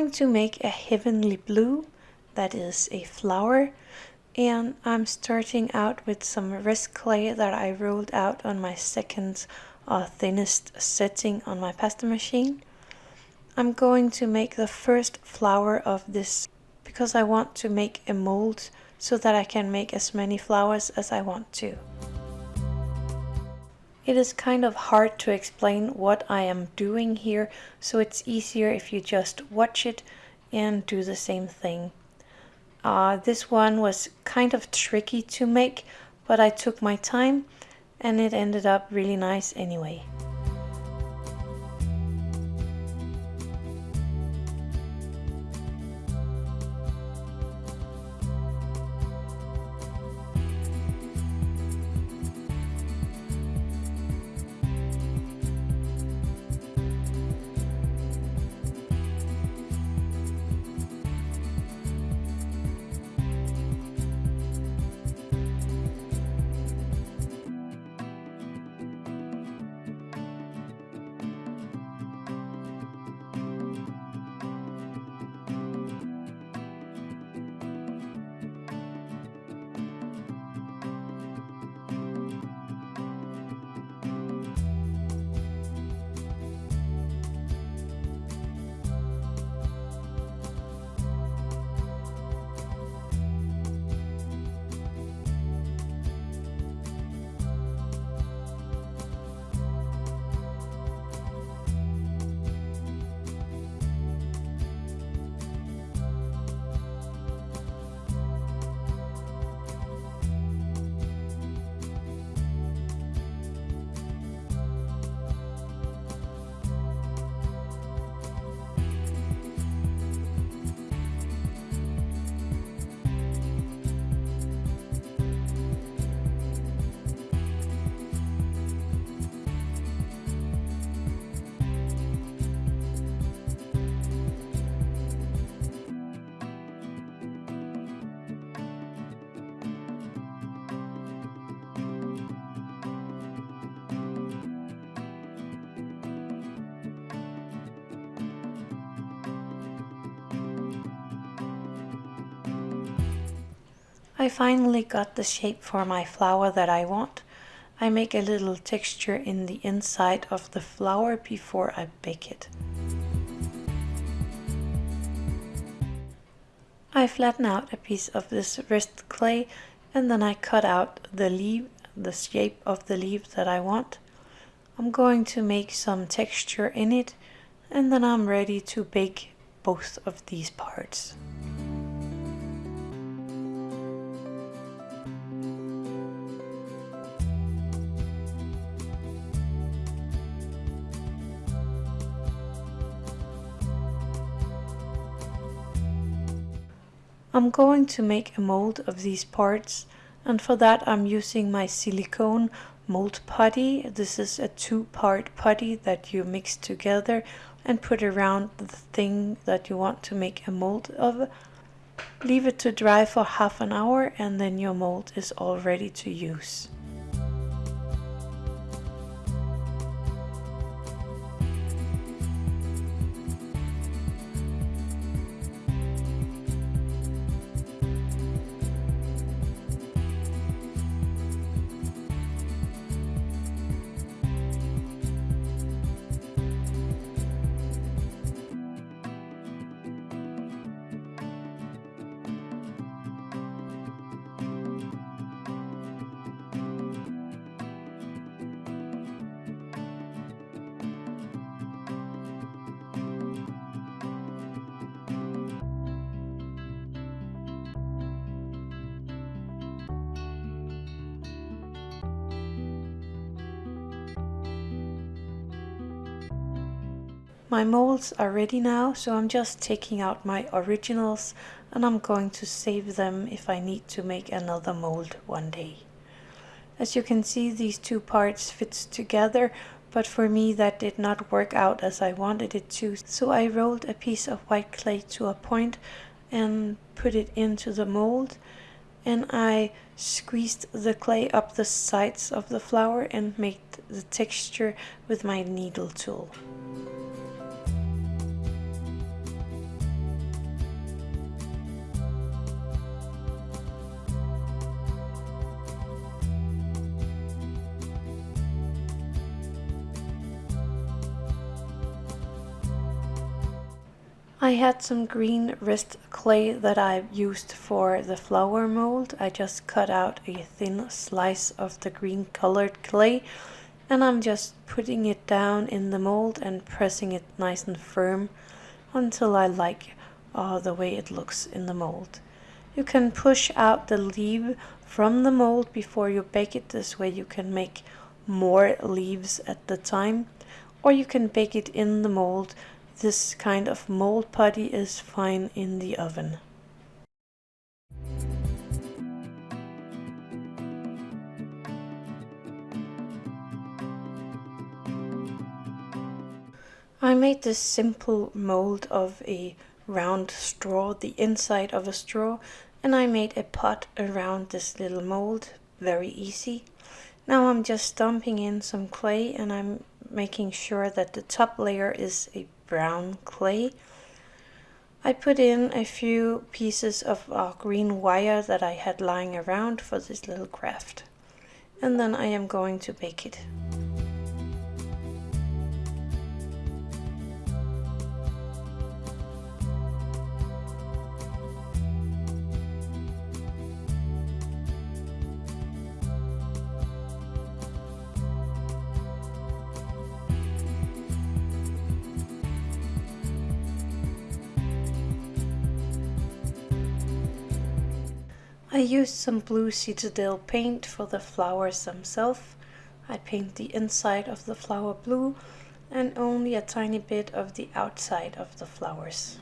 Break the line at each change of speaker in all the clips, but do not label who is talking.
going to make a heavenly blue, that is a flower, and I'm starting out with some wrist clay that I rolled out on my second uh, thinnest setting on my pasta machine. I'm going to make the first flower of this because I want to make a mold so that I can make as many flowers as I want to. It is kind of hard to explain what I am doing here, so it's easier if you just watch it and do the same thing. Uh, this one was kind of tricky to make, but I took my time and it ended up really nice anyway. I finally got the shape for my flower that I want. I make a little texture in the inside of the flower before I bake it. I flatten out a piece of this wrist clay and then I cut out the leaf, the shape of the leaf that I want. I'm going to make some texture in it and then I'm ready to bake both of these parts. I'm going to make a mold of these parts and for that I'm using my silicone mold putty. This is a two-part putty that you mix together and put around the thing that you want to make a mold of. Leave it to dry for half an hour and then your mold is all ready to use. My molds are ready now, so I'm just taking out my originals and I'm going to save them if I need to make another mold one day. As you can see, these two parts fit together, but for me that did not work out as I wanted it to. So I rolled a piece of white clay to a point and put it into the mold and I squeezed the clay up the sides of the flower and made the texture with my needle tool. I had some green wrist clay that I used for the flower mold. I just cut out a thin slice of the green colored clay and I'm just putting it down in the mold and pressing it nice and firm until I like uh, the way it looks in the mold. You can push out the leaf from the mold before you bake it. This way you can make more leaves at the time or you can bake it in the mold this kind of mold putty is fine in the oven. I made this simple mold of a round straw, the inside of a straw, and I made a pot around this little mold, very easy. Now I'm just dumping in some clay and I'm making sure that the top layer is a brown clay. I put in a few pieces of uh, green wire that I had lying around for this little craft. And then I am going to bake it. I used some blue Citadel paint for the flowers themselves. I paint the inside of the flower blue and only a tiny bit of the outside of the flowers.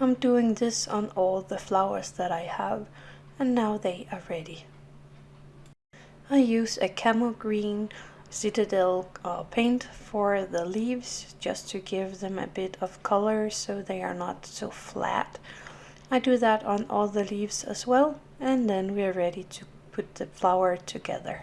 I'm doing this on all the flowers that I have and now they are ready. I use a Camo Green Citadel uh, paint for the leaves just to give them a bit of color so they are not so flat. I do that on all the leaves as well and then we're ready to put the flower together.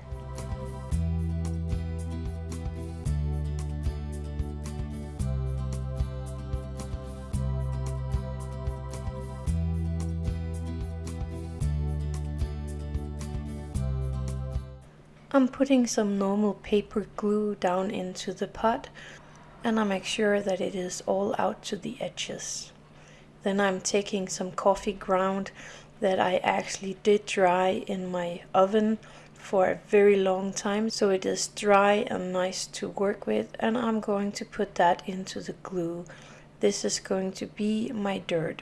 I'm putting some normal paper glue down into the pot and I make sure that it is all out to the edges. Then I'm taking some coffee ground that I actually did dry in my oven for a very long time so it is dry and nice to work with and I'm going to put that into the glue. This is going to be my dirt.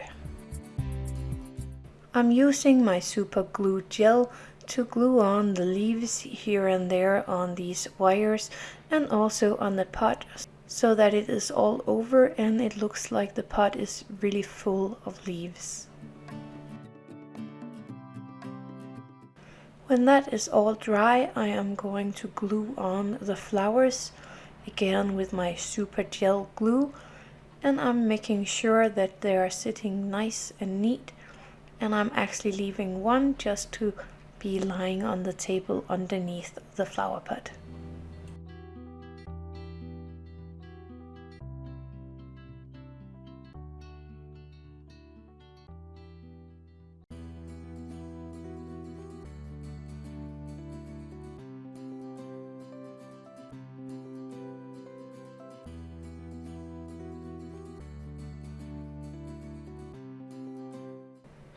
I'm using my super glue gel to glue on the leaves here and there on these wires and also on the pot so that it is all over and it looks like the pot is really full of leaves. When that is all dry I am going to glue on the flowers again with my super gel glue and I'm making sure that they are sitting nice and neat and I'm actually leaving one just to be lying on the table underneath the flower pot.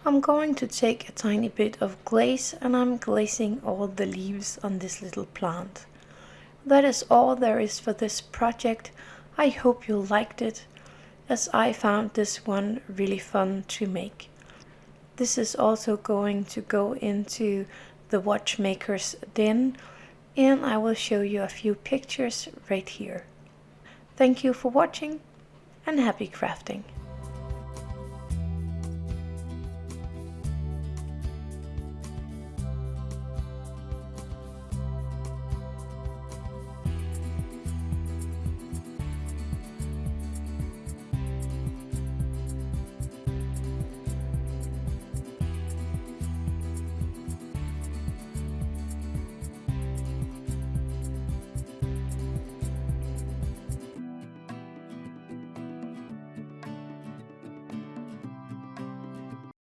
I'm going to take a tiny bit of glaze and I'm glazing all the leaves on this little plant. That is all there is for this project. I hope you liked it, as I found this one really fun to make. This is also going to go into the watchmaker's den and I will show you a few pictures right here. Thank you for watching and happy crafting!